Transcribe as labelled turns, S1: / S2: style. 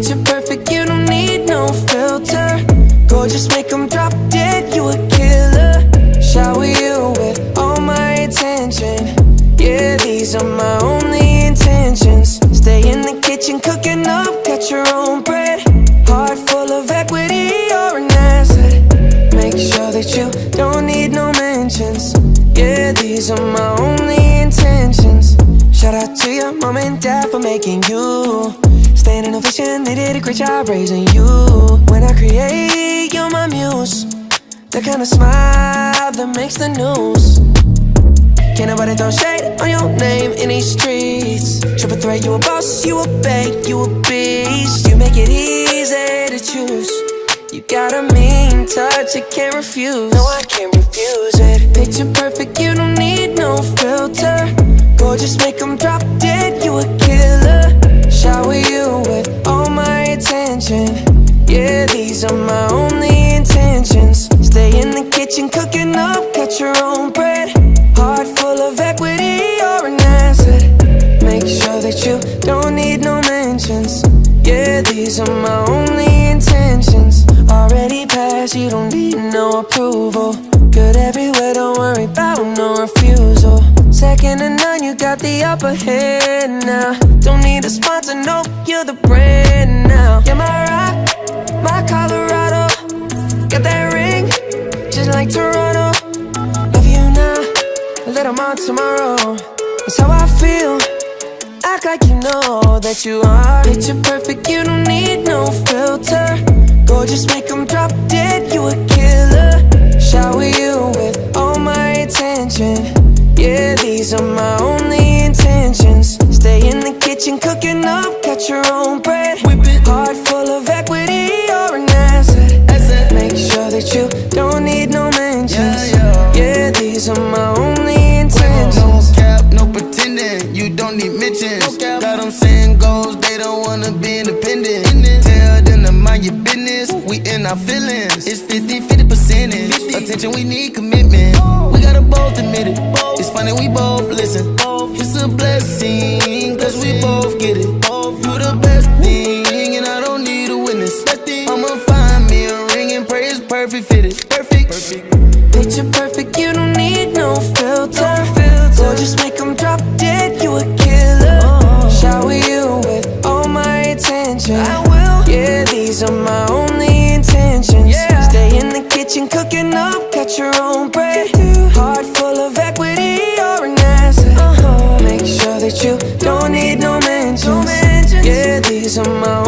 S1: Picture perfect, you don't need no filter. Gorgeous, make them drop dead, you a killer. Shower you with all my attention. Yeah, these are my only intentions. Stay in the kitchen, cooking up, cut your own bread. Heart full of equity, you're an asset. Make sure that you don't need no mentions. Yeah, these are my only intentions. Shout out to your mom and dad for making you Staying in vision, they did a great job raising you. When I create, you're my muse. The kind of smile that makes the news. Can't nobody throw shade on your name in these streets. Triple threat, you a boss, you a bank, you a beast. You make it easy to choose. You got a mean touch, I can't refuse. No, I can't refuse it. Picture perfect, you these are my only intentions. Stay in the kitchen cooking up, cut your own bread. Heart full of equity, you're an asset. Make sure that you don't need no mentions. Yeah, these are my only intentions. Already passed, you don't need no approval. Good everywhere, don't worry about no refusal. Second to none, you got the upper hand now. Don't need a sponsor, no, you're the brand now. You're my rock, my Colorado Got that ring, just like Toronto. Love you now, little more tomorrow. That's how I feel. Act like you know that you are. Picture perfect, you don't need no filter. Gorgeous, make them drop dead, you a killer. Shower you with all my attention. Yeah, these are my only intentions. Stay in the kitchen cooking up, cut your own bread
S2: Them saying goals, they don't wanna be independent. Tell them to mind your business, we in our feelings. It's 50 50 percentage. Attention, we need commitment. We gotta both admit it. It's funny, we both listen. It's a blessing, cause we both get it. You the best thing, and I don't need a witness. I'ma find me a ring and pray it's perfect fitted. Perfect.
S1: Picture perfect, you don't need no filter. Gorgeous, make Yeah, these are my only intentions yeah. Stay in the kitchen cooking up, catch your own bread Heart full of equity, you're an asset uh -huh. Make sure that you don't need no mentions, no mentions. Yeah, these are my